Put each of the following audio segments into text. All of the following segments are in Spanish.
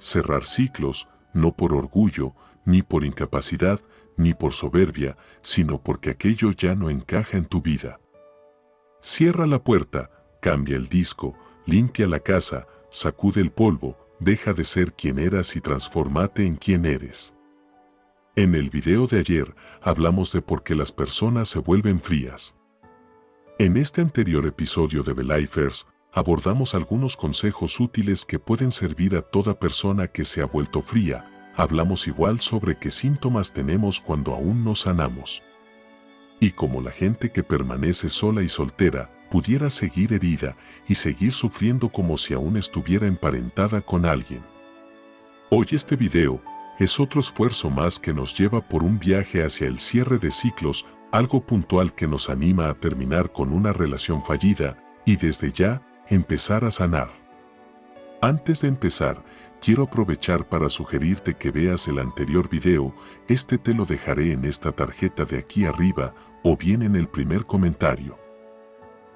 Cerrar ciclos, no por orgullo, ni por incapacidad, ni por soberbia, sino porque aquello ya no encaja en tu vida. Cierra la puerta, cambia el disco, limpia la casa, sacude el polvo, deja de ser quien eras y transformate en quien eres. En el video de ayer hablamos de por qué las personas se vuelven frías. En este anterior episodio de Belifers abordamos algunos consejos útiles que pueden servir a toda persona que se ha vuelto fría. Hablamos igual sobre qué síntomas tenemos cuando aún no sanamos. Y como la gente que permanece sola y soltera pudiera seguir herida y seguir sufriendo como si aún estuviera emparentada con alguien. Hoy este video es otro esfuerzo más que nos lleva por un viaje hacia el cierre de ciclos algo puntual que nos anima a terminar con una relación fallida y desde ya empezar a sanar. Antes de empezar, quiero aprovechar para sugerirte que veas el anterior video, este te lo dejaré en esta tarjeta de aquí arriba o bien en el primer comentario.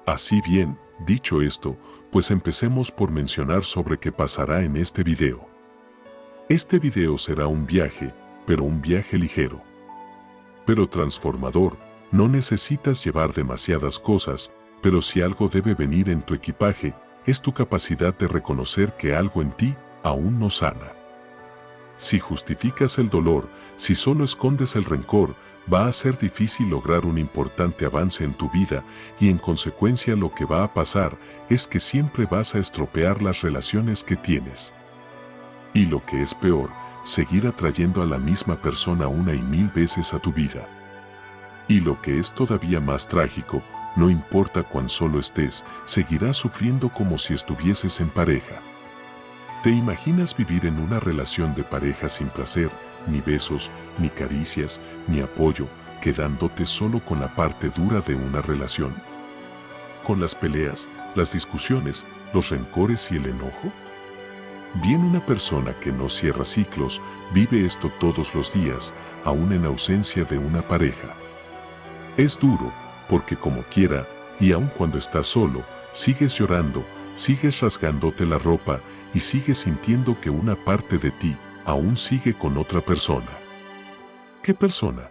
Así bien, dicho esto, pues empecemos por mencionar sobre qué pasará en este video. Este video será un viaje, pero un viaje ligero pero transformador. No necesitas llevar demasiadas cosas, pero si algo debe venir en tu equipaje, es tu capacidad de reconocer que algo en ti aún no sana. Si justificas el dolor, si solo escondes el rencor, va a ser difícil lograr un importante avance en tu vida y en consecuencia lo que va a pasar es que siempre vas a estropear las relaciones que tienes. Y lo que es peor, seguir atrayendo a la misma persona una y mil veces a tu vida. Y lo que es todavía más trágico, no importa cuán solo estés, seguirás sufriendo como si estuvieses en pareja. ¿Te imaginas vivir en una relación de pareja sin placer, ni besos, ni caricias, ni apoyo, quedándote solo con la parte dura de una relación? ¿Con las peleas, las discusiones, los rencores y el enojo? Bien una persona que no cierra ciclos vive esto todos los días, aún en ausencia de una pareja. Es duro, porque como quiera, y aun cuando estás solo, sigues llorando, sigues rasgándote la ropa y sigues sintiendo que una parte de ti aún sigue con otra persona. ¿Qué persona?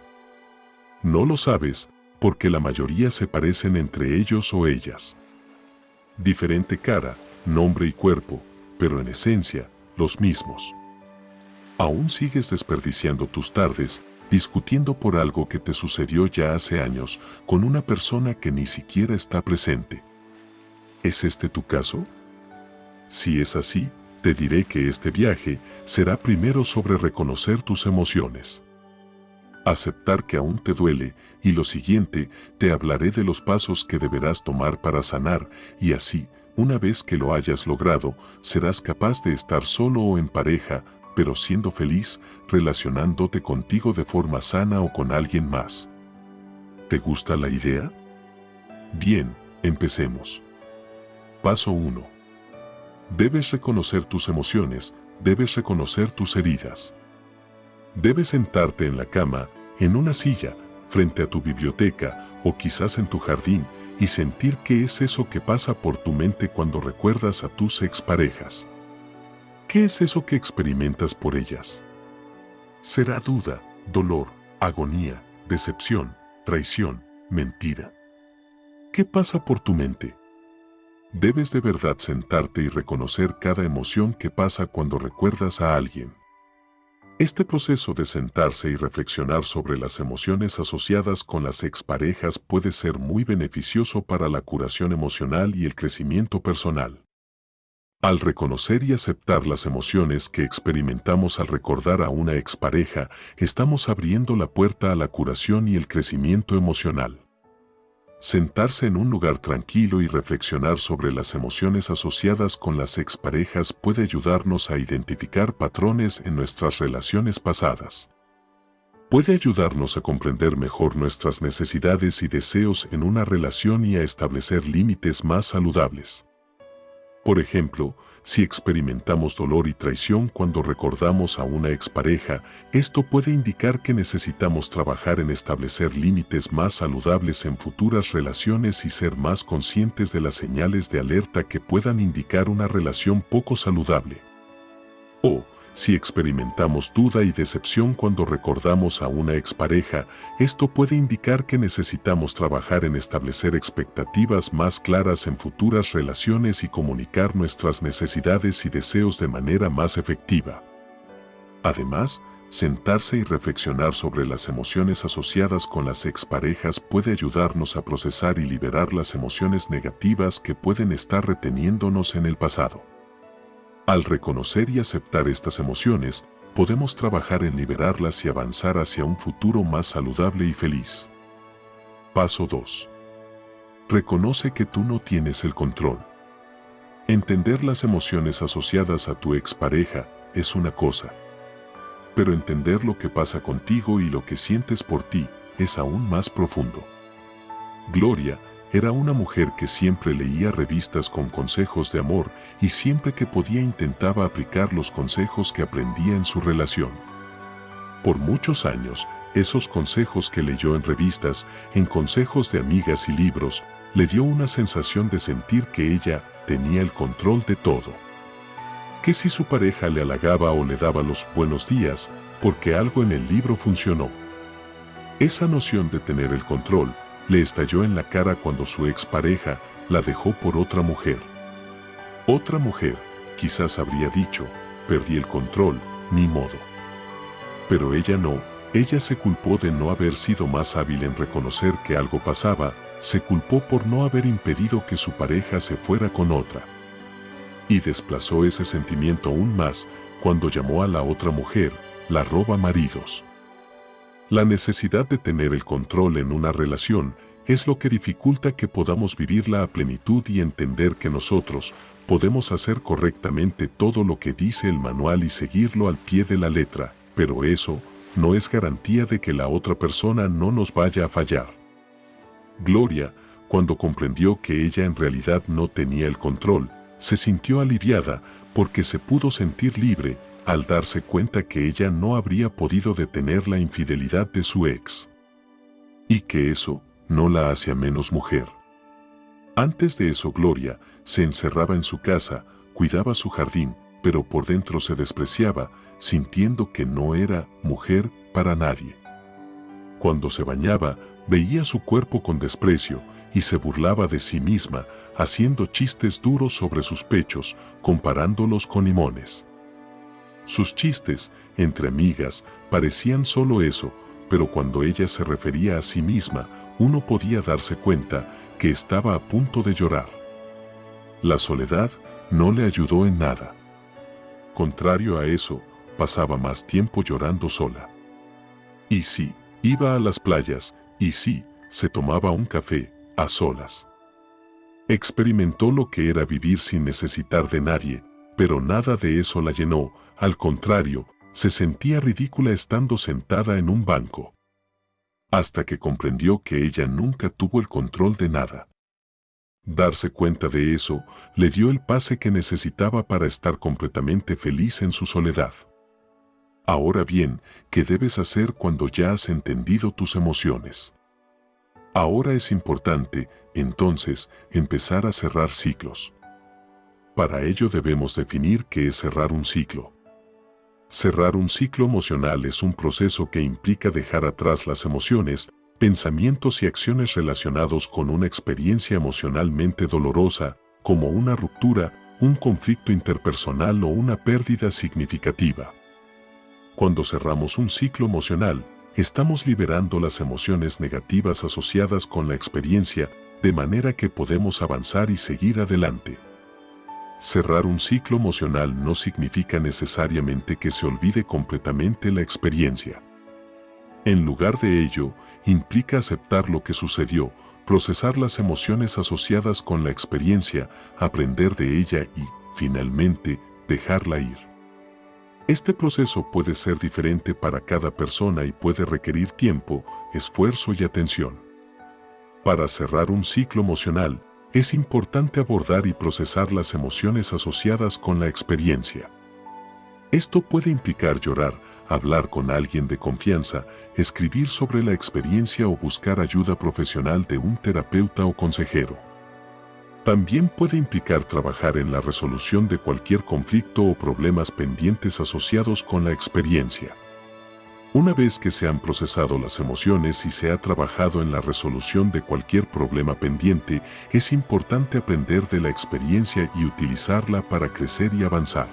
No lo sabes, porque la mayoría se parecen entre ellos o ellas. Diferente cara, nombre y cuerpo, pero en esencia, los mismos. Aún sigues desperdiciando tus tardes discutiendo por algo que te sucedió ya hace años con una persona que ni siquiera está presente. ¿Es este tu caso? Si es así, te diré que este viaje será primero sobre reconocer tus emociones. Aceptar que aún te duele y lo siguiente, te hablaré de los pasos que deberás tomar para sanar y así una vez que lo hayas logrado, serás capaz de estar solo o en pareja, pero siendo feliz, relacionándote contigo de forma sana o con alguien más. ¿Te gusta la idea? Bien, empecemos. Paso 1. Debes reconocer tus emociones, debes reconocer tus heridas. Debes sentarte en la cama, en una silla, frente a tu biblioteca o quizás en tu jardín y sentir qué es eso que pasa por tu mente cuando recuerdas a tus exparejas. ¿Qué es eso que experimentas por ellas? ¿Será duda, dolor, agonía, decepción, traición, mentira? ¿Qué pasa por tu mente? Debes de verdad sentarte y reconocer cada emoción que pasa cuando recuerdas a alguien. Este proceso de sentarse y reflexionar sobre las emociones asociadas con las exparejas puede ser muy beneficioso para la curación emocional y el crecimiento personal. Al reconocer y aceptar las emociones que experimentamos al recordar a una expareja, estamos abriendo la puerta a la curación y el crecimiento emocional. Sentarse en un lugar tranquilo y reflexionar sobre las emociones asociadas con las exparejas puede ayudarnos a identificar patrones en nuestras relaciones pasadas. Puede ayudarnos a comprender mejor nuestras necesidades y deseos en una relación y a establecer límites más saludables. Por ejemplo, si experimentamos dolor y traición cuando recordamos a una expareja, esto puede indicar que necesitamos trabajar en establecer límites más saludables en futuras relaciones y ser más conscientes de las señales de alerta que puedan indicar una relación poco saludable. O, Si experimentamos duda y decepción cuando recordamos a una expareja, esto puede indicar que necesitamos trabajar en establecer expectativas más claras en futuras relaciones y comunicar nuestras necesidades y deseos de manera más efectiva. Además, sentarse y reflexionar sobre las emociones asociadas con las exparejas puede ayudarnos a procesar y liberar las emociones negativas que pueden estar reteniéndonos en el pasado. Al reconocer y aceptar estas emociones, podemos trabajar en liberarlas y avanzar hacia un futuro más saludable y feliz. Paso 2. Reconoce que tú no tienes el control. Entender las emociones asociadas a tu expareja es una cosa, pero entender lo que pasa contigo y lo que sientes por ti es aún más profundo. Gloria era una mujer que siempre leía revistas con consejos de amor y siempre que podía intentaba aplicar los consejos que aprendía en su relación. Por muchos años, esos consejos que leyó en revistas, en consejos de amigas y libros, le dio una sensación de sentir que ella tenía el control de todo. Que si su pareja le halagaba o le daba los buenos días, porque algo en el libro funcionó. Esa noción de tener el control le estalló en la cara cuando su expareja la dejó por otra mujer. Otra mujer, quizás habría dicho, perdí el control, ni modo. Pero ella no, ella se culpó de no haber sido más hábil en reconocer que algo pasaba, se culpó por no haber impedido que su pareja se fuera con otra. Y desplazó ese sentimiento aún más cuando llamó a la otra mujer, la roba maridos. La necesidad de tener el control en una relación es lo que dificulta que podamos vivirla a plenitud y entender que nosotros podemos hacer correctamente todo lo que dice el manual y seguirlo al pie de la letra, pero eso no es garantía de que la otra persona no nos vaya a fallar. Gloria, cuando comprendió que ella en realidad no tenía el control, se sintió aliviada porque se pudo sentir libre al darse cuenta que ella no habría podido detener la infidelidad de su ex. Y que eso no la hacía menos mujer. Antes de eso Gloria se encerraba en su casa, cuidaba su jardín, pero por dentro se despreciaba, sintiendo que no era mujer para nadie. Cuando se bañaba, veía su cuerpo con desprecio y se burlaba de sí misma, haciendo chistes duros sobre sus pechos, comparándolos con limones. Sus chistes, entre amigas, parecían solo eso, pero cuando ella se refería a sí misma, uno podía darse cuenta que estaba a punto de llorar. La soledad no le ayudó en nada. Contrario a eso, pasaba más tiempo llorando sola. Y sí, iba a las playas, y sí, se tomaba un café, a solas. Experimentó lo que era vivir sin necesitar de nadie, pero nada de eso la llenó, al contrario, se sentía ridícula estando sentada en un banco. Hasta que comprendió que ella nunca tuvo el control de nada. Darse cuenta de eso le dio el pase que necesitaba para estar completamente feliz en su soledad. Ahora bien, ¿qué debes hacer cuando ya has entendido tus emociones? Ahora es importante, entonces, empezar a cerrar ciclos. Para ello debemos definir qué es cerrar un ciclo. Cerrar un ciclo emocional es un proceso que implica dejar atrás las emociones, pensamientos y acciones relacionados con una experiencia emocionalmente dolorosa, como una ruptura, un conflicto interpersonal o una pérdida significativa. Cuando cerramos un ciclo emocional, estamos liberando las emociones negativas asociadas con la experiencia, de manera que podemos avanzar y seguir adelante. Cerrar un ciclo emocional no significa necesariamente que se olvide completamente la experiencia. En lugar de ello, implica aceptar lo que sucedió, procesar las emociones asociadas con la experiencia, aprender de ella y, finalmente, dejarla ir. Este proceso puede ser diferente para cada persona y puede requerir tiempo, esfuerzo y atención. Para cerrar un ciclo emocional, es importante abordar y procesar las emociones asociadas con la experiencia. Esto puede implicar llorar, hablar con alguien de confianza, escribir sobre la experiencia o buscar ayuda profesional de un terapeuta o consejero. También puede implicar trabajar en la resolución de cualquier conflicto o problemas pendientes asociados con la experiencia. Una vez que se han procesado las emociones y se ha trabajado en la resolución de cualquier problema pendiente, es importante aprender de la experiencia y utilizarla para crecer y avanzar.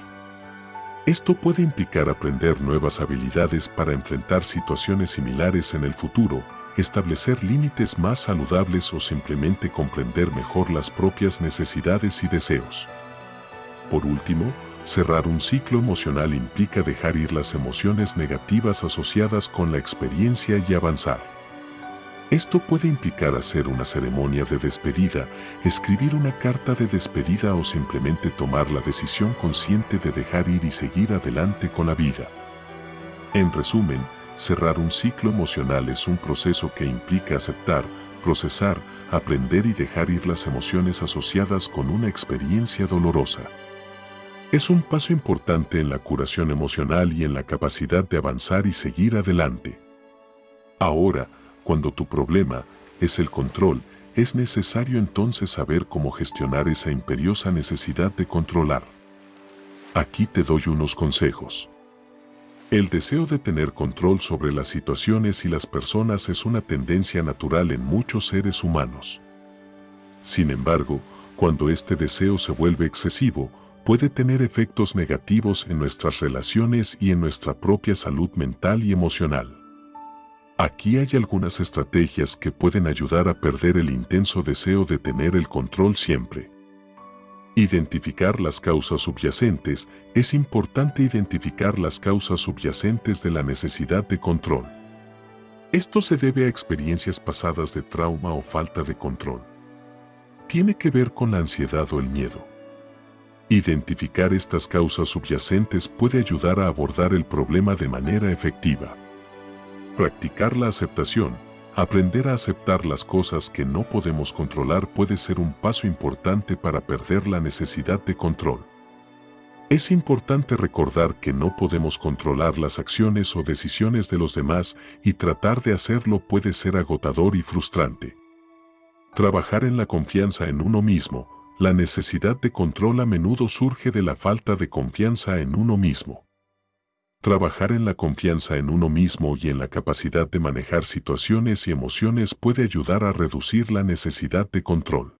Esto puede implicar aprender nuevas habilidades para enfrentar situaciones similares en el futuro, establecer límites más saludables o simplemente comprender mejor las propias necesidades y deseos. Por último, cerrar un ciclo emocional implica dejar ir las emociones negativas asociadas con la experiencia y avanzar. Esto puede implicar hacer una ceremonia de despedida, escribir una carta de despedida o simplemente tomar la decisión consciente de dejar ir y seguir adelante con la vida. En resumen, cerrar un ciclo emocional es un proceso que implica aceptar, procesar, aprender y dejar ir las emociones asociadas con una experiencia dolorosa. Es un paso importante en la curación emocional y en la capacidad de avanzar y seguir adelante. Ahora, cuando tu problema es el control, es necesario entonces saber cómo gestionar esa imperiosa necesidad de controlar. Aquí te doy unos consejos. El deseo de tener control sobre las situaciones y las personas es una tendencia natural en muchos seres humanos. Sin embargo, cuando este deseo se vuelve excesivo, puede tener efectos negativos en nuestras relaciones y en nuestra propia salud mental y emocional. Aquí hay algunas estrategias que pueden ayudar a perder el intenso deseo de tener el control siempre. Identificar las causas subyacentes. Es importante identificar las causas subyacentes de la necesidad de control. Esto se debe a experiencias pasadas de trauma o falta de control. Tiene que ver con la ansiedad o el miedo. Identificar estas causas subyacentes puede ayudar a abordar el problema de manera efectiva. Practicar la aceptación. Aprender a aceptar las cosas que no podemos controlar puede ser un paso importante para perder la necesidad de control. Es importante recordar que no podemos controlar las acciones o decisiones de los demás y tratar de hacerlo puede ser agotador y frustrante. Trabajar en la confianza en uno mismo, la necesidad de control a menudo surge de la falta de confianza en uno mismo. Trabajar en la confianza en uno mismo y en la capacidad de manejar situaciones y emociones puede ayudar a reducir la necesidad de control.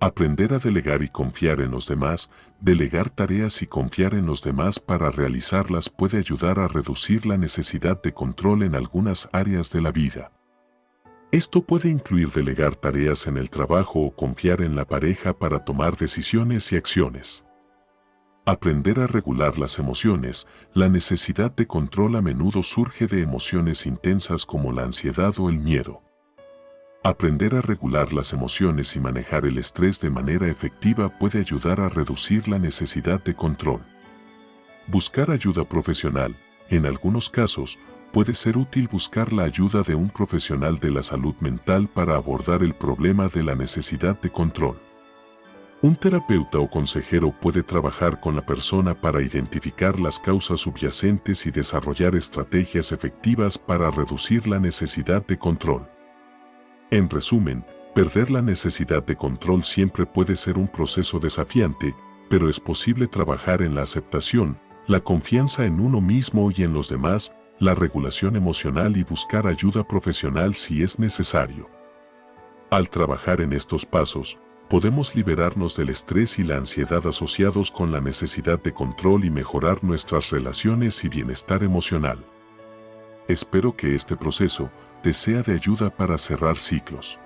Aprender a delegar y confiar en los demás, delegar tareas y confiar en los demás para realizarlas puede ayudar a reducir la necesidad de control en algunas áreas de la vida. Esto puede incluir delegar tareas en el trabajo o confiar en la pareja para tomar decisiones y acciones. Aprender a regular las emociones, la necesidad de control a menudo surge de emociones intensas como la ansiedad o el miedo. Aprender a regular las emociones y manejar el estrés de manera efectiva puede ayudar a reducir la necesidad de control. Buscar ayuda profesional, en algunos casos, puede ser útil buscar la ayuda de un profesional de la salud mental para abordar el problema de la necesidad de control. Un terapeuta o consejero puede trabajar con la persona para identificar las causas subyacentes y desarrollar estrategias efectivas para reducir la necesidad de control. En resumen, perder la necesidad de control siempre puede ser un proceso desafiante, pero es posible trabajar en la aceptación, la confianza en uno mismo y en los demás, la regulación emocional y buscar ayuda profesional si es necesario. Al trabajar en estos pasos, podemos liberarnos del estrés y la ansiedad asociados con la necesidad de control y mejorar nuestras relaciones y bienestar emocional. Espero que este proceso te sea de ayuda para cerrar ciclos.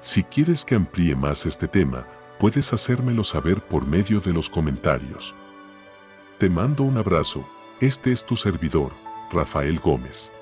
Si quieres que amplíe más este tema, puedes hacérmelo saber por medio de los comentarios. Te mando un abrazo, este es tu servidor, Rafael Gómez.